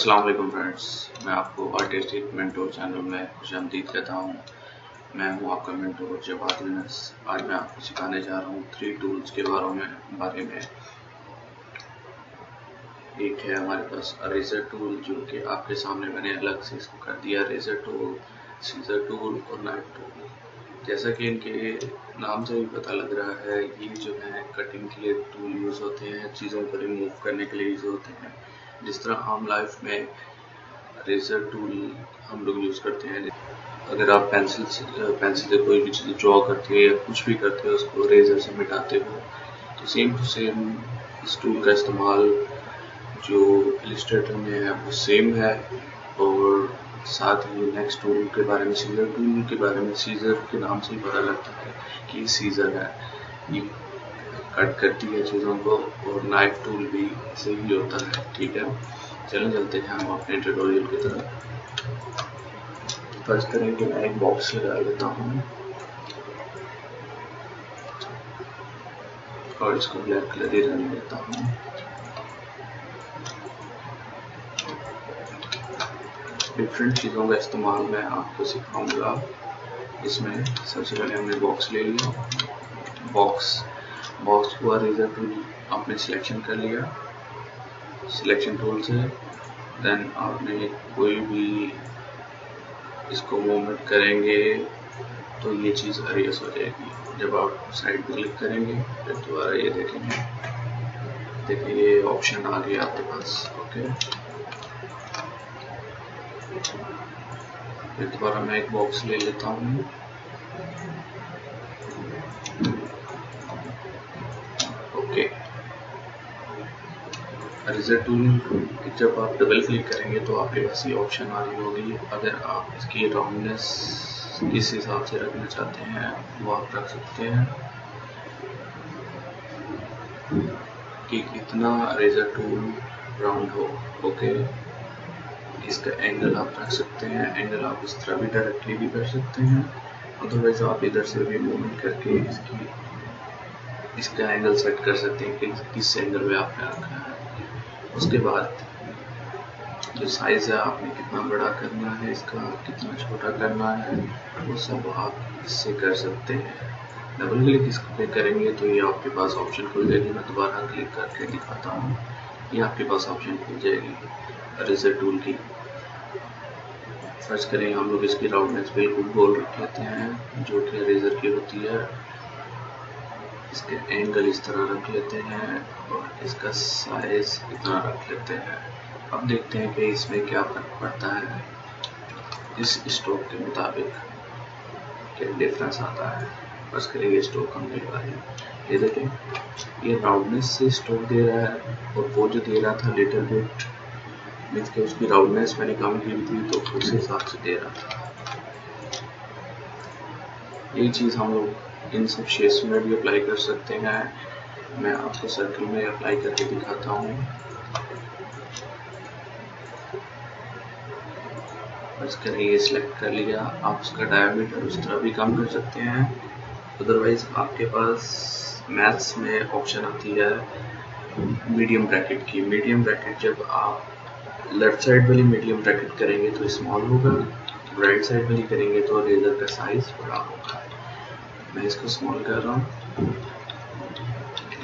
अस्सलाम वालेकुम फ्रेंड्स। मैं आपको आर्टिस्टिक मेंटोर चैनल में खुश आमदीद कहता हूँ। मैं हूँ आपका मेंटोर जवाद आज मैं आपको सिखाने जा रहा हूँ थ्री टूल्स के बारे में बारे में। एक है हमारे पास रेजर टूल जो कि आपके सामने मैंने अलग से इसको कर दिया रेजर टूल सीजर टूल और नाइफ टूल जैसा कि इनके नाम से भी पता लग रहा है, ये जो है कटिंग के लिए टूल यूज़ होते हैं, चीज़ों को रिमूव करने के लिए यूज़ होते हैं। जिस तरह आम लाइफ में रेजर टूल हम लोग यूज़ करते हैं, अगर आप पेंसिल से पेंसिल से कोई भी चीज़ ड्रॉ करते हो या कुछ भी करते हो, उसको रेजर से मिटाते हो तो सेम टू सेम इस टूल का इस्तेमाल जो इलिस्ट्रेटर में है, वो सेम है। और साथ ही नेक्स्ट टूल के बारे में सीजर टूल के बारे में सीजर के नाम से ही पता लगता है कि सीजर है। ये कट करती है चीज़ों को और नाइफ टूल भी ऐसे ही होता है। ठीक है? चलो चलते हैं हम अपने ट्यूटोरियल की तरफ़। फ़र्स्ट करें कि मैं एक बॉक्स लगा लेता हूँ। और इसको ब्लैक कलर ही रहने देता हूँ। डिफरेंट चीज़ों का इस्तेमाल मैं आपको सिखाऊँगा। इसमें सबसे पहले हमने बॉक्स ले लिया। बॉक्स बॉक्स हुआ रेजर टूल आपने सिलेक्शन कर लिया। सिलेक्शन टूल से। देन आपने कोई भी इसको मूवमेंट करेंगे तो ये चीज़ अरेस हो जाएगी। जब आप साइड पर क्लिक करेंगे, फिर दोबारा ये देखेंगे। देखिए, ये ऑप्शन आ गया आपके पास ओके फिर दोबारा मैं एक बॉक्स ले लेता हूँ। ओके रिज़ल्ट टूल जब आप डबल क्लिक करेंगे तो आपके पास ये ऑप्शन आ रही होगी। अगर आप इसकी राउंडनेस किस हिसाब से रखना चाहते हैं, वो आप रख सकते हैं। कि कितना रेजर टूल राउंड हो ओके इसका एंगल आप रख सकते हैं। एंगल आप इस तरह भी डायरेक्टली भी कर सकते हैं। अदरवाइज़ आप इधर से भी मूवमेंट करके इसकी इसका एंगल सेट कर सकते हैं कि किस एंगल में आपने रखा है। उसके बाद जो साइज़ है, आपने कितना बड़ा करना है, इसका कितना छोटा करना है, वो सब आप इससे कर सकते हैं। डबल क्लिक इसको पे करेंगे तो ये आपके पास ऑप्शन खुल जाएगी। मैं दोबारा क्लिक करके दिखाता हूँ। ये आपके पास ऑप्शन खुल जाएगी। रेजर टूल की। सर्च करें। हम लोग इसकी राउंडनेस बिल्कुल गोल रख लेते हैं। जो कि रेजर की होती है इसके एंगल इस तरह रख लेते हैं और इसका साइज़ इतना रख लेते हैं। अब देखते हैं कि इसमें क्या फ़र्क पड़ता है। इस स्टोक के मुताबिक क्या डिफरेंस आता है। बस करें ये स्टोक हम दे रहा है। ये देखें, ये राउंडनेस से स्टोक दे रहा है और वो जो दे रहा था लिटिल बिट मीन्स कि उसकी राउंडनेस मैंने कम की थी तो उस हिसाब से दे रहा था। ये चीज़ हम लोग इन सब शेप्स में भी अप्लाई कर सकते हैं। मैं आपको सर्कल में अप्लाई करके दिखाता हूँ। बस करें, ये सिलेक्ट कर लिया। आप उसका डायमीटर उस तरह भी कम कर सकते हैं। अदरवाइज़ आपके पास मैथ्स में ऑप्शन आती है मीडियम ब्रैकेट की। मीडियम ब्रैकेट जब आप लेफ़्ट साइड वाली मीडियम ब्रैकेट करेंगे तो स्मॉल होगा राइट साइड वाली करेंगे तो रेजर का साइज़ बड़ा होगा। मैं इसको स्मॉल कर रहा हूँ।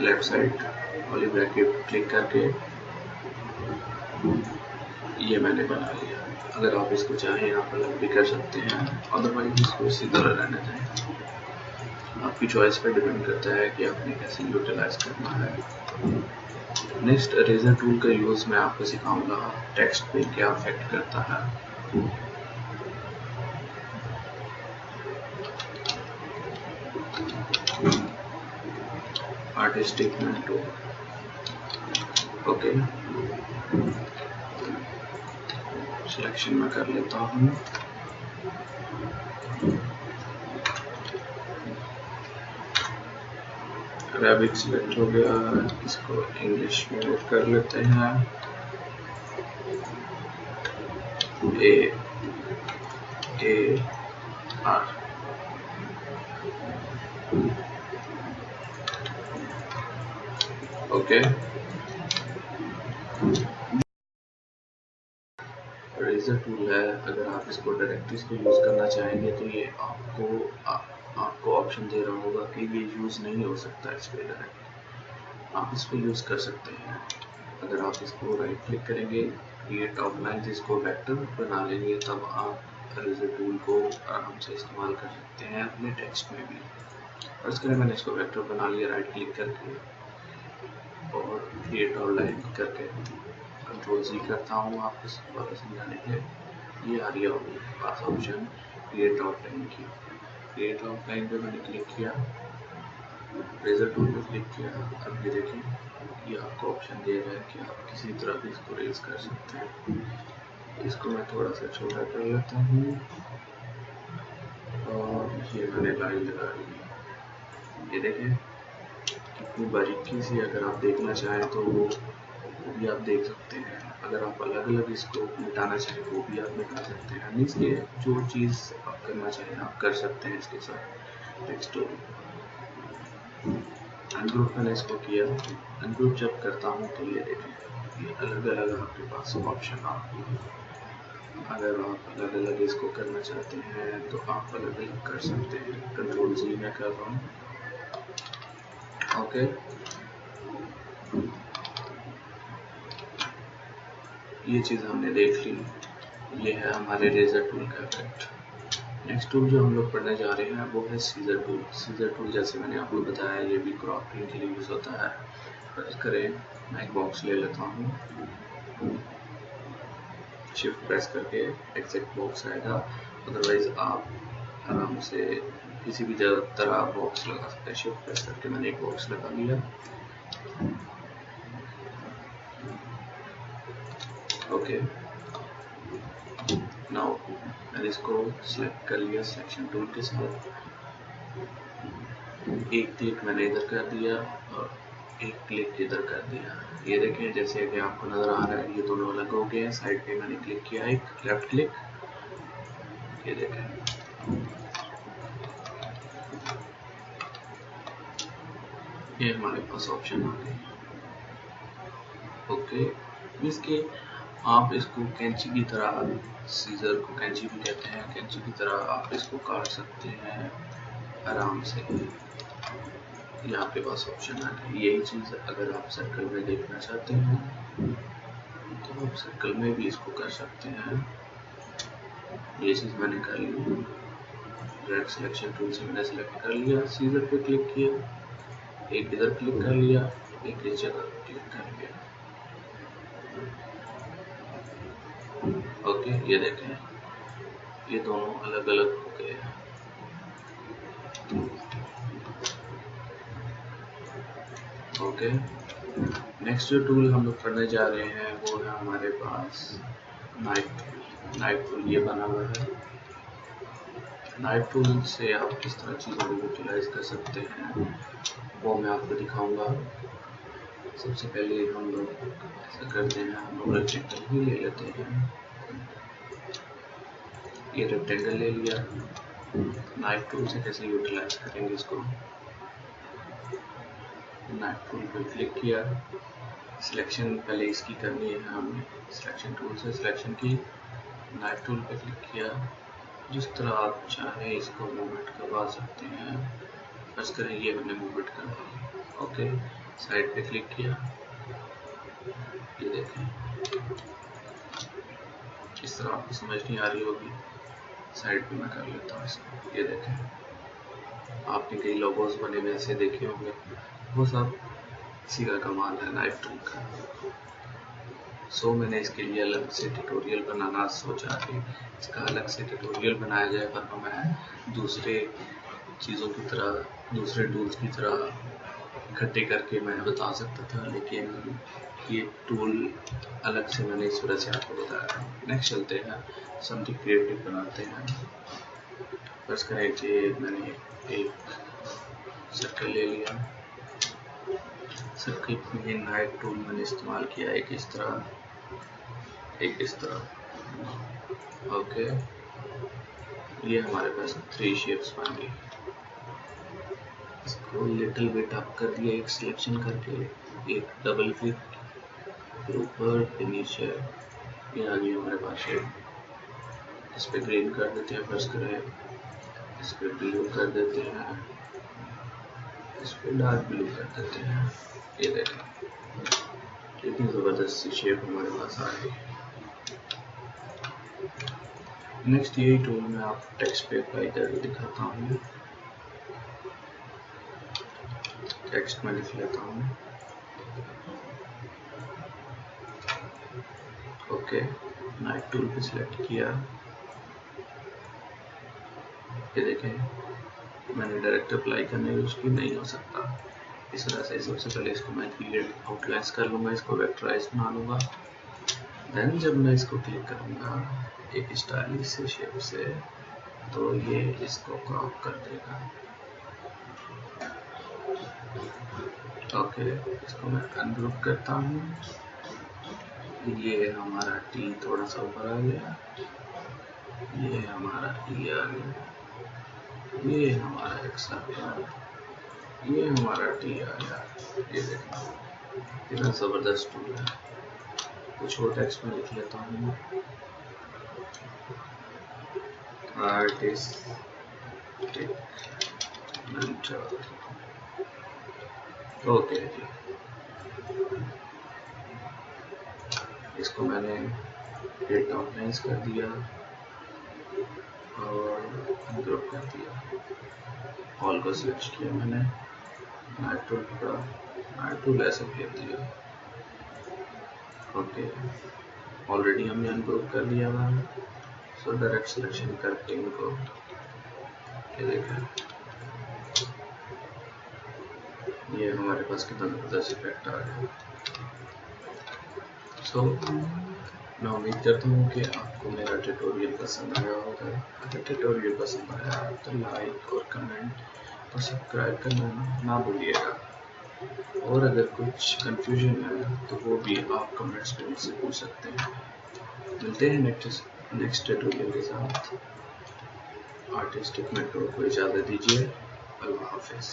लेफ़्ट साइड वाली ब्रैकेट क्लिक करके ये मैंने बना लिया। अगर आप इसको चाहें आप अलग भी कर सकते हैं। अदरवाइज़ इसको इसी तरह रहने दें। आपकी चॉइस पर डिपेंड करता है कि आपने कैसे यूटिलाइज करना है। नेक्स्ट रेजर टूल का यूज़ मैं आपको सिखाऊँगा। टेक्स्ट पे क्या अफेक्ट करता है। आर्टिस्टिक टूल ओके सिलेक्शन में कर लेता हूँ। अरेबिक सिलेक्ट हो गया। इसको इंग्लिश में कर लेते हैं। A A R okay razor tool है अगर आप इसको डायरेक्ट इसको यूज़ करना चाहेंगे तो ये आपको आ, आपको ऑप्शन दे रहा होगा कि ये यूज़ नहीं हो सकता इस पर डायरेक्ट आप इसको यूज़ कर सकते हैं। अगर आप इसको राइट क्लिक करेंगे ये टॉप लाइन इसको वेक्टर बना लेंगे तब आप रेजर टूल को आराम से इस्तेमाल कर सकते हैं अपने टेक्स्ट में भी। और इसके लिए मैंने इसको वेक्टर बना लिया राइट क्लिक करके। और क्रिएट और लाइन करके कंट्रोल सी करता हूँ आपको दोबारा समझाने के। लिए ये आ रही होगी पास ऑप्शन क्रिएट आउटलाइन की। क्रिएट लाइन पर मैंने क्लिक किया। रेजर टूल पर क्लिक किया। अब ये देखें ये आपको ऑप्शन दे रहा है कि आप किसी तरह भी इसको रेज कर सकते हैं। इसको मैं थोड़ा सा छोटा कर लेता हूँ। और ये मैंने लाइन लगा ली ये देखें कितनी बारीकी से अगर आप देखना चाहें तो वो भी आप देख सकते हैं। अगर आप अलग अलग इसको मिटाना चाहें, वो भी आप मिटा सकते हैं। मीन्स के जो चीज़ आप करना चाहें, आप कर सकते हैं इसके साथ। टेक्स्ट अनग्रुप मैंने इसको किया। अनग्रुप जब करता हूँ तो ये देखें, ये अलग अलग आपके पास ऑप्शन आपको अगर आप अलग अलग इसको करना चाहते हैं तो आप अलग अलग कर सकते हैं। कंट्रोल जी मैं कर रहा हूँ। ओके ये चीज़ हमने देख ली। ये है हमारे रेजर टूल का इफ़ेक्ट नेक्स्ट टूल जो हम लोग पढ़ने जा रहे हैं, वो है सीजर टूल सीजर टूल जैसे मैंने आपको बताया, ये भी क्रॉपिंग के लिए यूज़ होता है। प्रेस करें मैं एक बॉक्स ले लेता हूँ। शिफ्ट प्रेस करके एग्जैक्ट बॉक्स आएगा। अदरवाइज़ आप आराम से किसी भी तरह आप बॉक्स लगा सकते हैं शिफ्ट प्रेस करके मैंने एक बॉक्स लगा लिया। ओके नाउ मैंने इसको सिलेक्ट कर लिया सिलेक्शन टूल के साथ एक क्लिक मैंने इधर कर दिया और एक क्लिक इधर कर दिया। ये देखें, जैसे कि आपको नज़र आ रहा है, ये दोनों अलग हो गए हैं। साइड पे मैंने क्लिक किया, एक लेफ़्ट क्लिक ये देखें। ये हमारे पास ऑप्शन आ गए। ओके इसके आप इसको कैंची की तरह सीजर को कैंची भी कहते हैं, कैंची की तरह आप इसको काट सकते हैं आराम से। ये आपके पास ऑप्शन आ गया यही चीज़ अगर आप सर्कल में देखना चाहते हैं तो आप सर्कल में भी इसको कर सकते हैं। ये चीज़ मैंने कर ली। रेड सिलेक्शन टूल से मैंने सिलेक्ट कर लिया। सीजर पे क्लिक किया। एक इधर क्लिक कर लिया, एक इस जगह क्लिक कर लिया। ओके, ये देखें, ये दोनों अलग अलग हो गए हैं। ओके नेक्स्ट जो टूल हम लोग करने जा रहे हैं, वो है हमारे पास नाइट टूल नाइट टूल ये बना हुआ है। नाइट टूल से आप किस तरह चीज़ों को यूटिलाइज कर सकते हैं, वो मैं आपको दिखाऊँगा। सबसे पहले हम लोग ऐसा करते हैं हम लोग रेक्टेंगल ही ले लेते हैं। ये रेक्टेंगल ले लिया। नाइफ टूल से कैसे यूटिलाइज करेंगे इसको? नाइफ टूल पर क्लिक किया। सिलेक्शन पहले इसकी करनी है, हमने सिलेक्शन टूल से सिलेक्शन की। नाइफ टूल पर क्लिक किया। जिस तरह आप चाहें इसको मूवमेंट करवा सकते हैं। बस करें ये मैंने मूवमेंट कर दिया ओके साइड पे क्लिक किया। ये देखें। इस तरह आपको समझ नहीं आ रही होगी। साइड पे मैं कर लेता हूँ इसको। ये देखें। आपने कई लोगोस बने हुए ऐसे देखे होंगे। वो सब इसी का कमाल है नाइफ टूल का। सो मैंने इसके लिए अलग से ट्यूटोरियल बनाना सोचा कि इसका अलग से ट्यूटोरियल बनाया जाए वरना मैं दूसरे चीज़ों की तरह, दूसरे टूल्स की तरह इकट्ठे करके मैं बता सकता था, लेकिन ये टूल अलग से मैंने इस वजह से आपको बताया नेक्स्ट चलते हैं समथिंग क्रिएटिव बनाते हैं। बस करें कि मैंने एक सर्कल ले लिया। सर्कल में नाइट टूल मैंने इस्तेमाल किया, एक इस तरह एक इस तरह। ओके ये हमारे पास थ्री शेप्स बन गई इसको लिटिल बिट अप कर दिया, एक सिलेक्शन करके, एक डबल क्लिक ऊपर फिर नीचे, ये आ गई हमारे पास शेप इस पर ग्रीन कर देते हैं फ़र्स्ट करें इस पर ब्लू कर देते हैं। इस पर डार्क ब्लू कर देते हैं। ये देखें। कितनी ज़बरदस्त सी शेप हमारे पास आ गई। नेक्स्ट यही टूल मैं आप टेक्स्ट पे अप्लाई करके दिखाता हूँ। टेक्स्ट में लिख लेता हूँ। ओके नाइट टूल पे सिलेक्ट किया। ये देखें, मैंने डायरेक्ट अप्लाई करने यूज़ की नहीं हो सकता। इस तरह से सबसे पहले इसको मैं क्लियर आउटलाइंस कर लूँगा, इसको वेक्टराइज बना लूँगा। देन जब मैं इसको क्लिक करूँगा, एक स्टाइलिश से शेप से तो ये इसको क्रॉप कर देगा। ओके इसको मैं अनग्रुप करता हूँ। ये हमारा टी थोड़ा सा ऊपर आ गया। ये हमारा ई आ गया। ये हमारा एक्स आ गया। ये हमारा टी आ गया ये देखना कितना ज़बरदस्त टूल है। कुछ और टेक्स्ट में लिख लेता हूँ आर्टिस्ट ओके जी इसको मैंने डेट आउटलाइंस कर दिया और ग्रुप कर दिया। ऑल को सिलेक्ट किया मैंने। नाइट टूल पकड़ा नाइट टूल ऐसे फेर दिया। ओके। ऑलरेडी हमने अनग्रुप कर लिया हुआ है सो डायरेक्ट सिलेक्शन करके इनको। ये देखें। ये हमारे पास कितना ज़बरदस्त इफ़ेक्ट आ गया सो मैं उम्मीद करता हूँ कि आपको मेरा ट्यूटोरियल पसंद आया होगा। अगर ट्यूटोरियल पसंद आया तो लाइक और कमेंट और सब्सक्राइब करना ना भूलिएगा। और अगर कुछ कंफ्यूजन है तो वो भी आप कमेंट्स में मुझसे पूछ सकते हैं। मिलते हैं नेक्स्ट नेक्स्ट ट्यूटोरियल के साथ। आर्टिस्टिक मेट्रो को इजाज़त दीजिए। अल्लाह हाफिज़।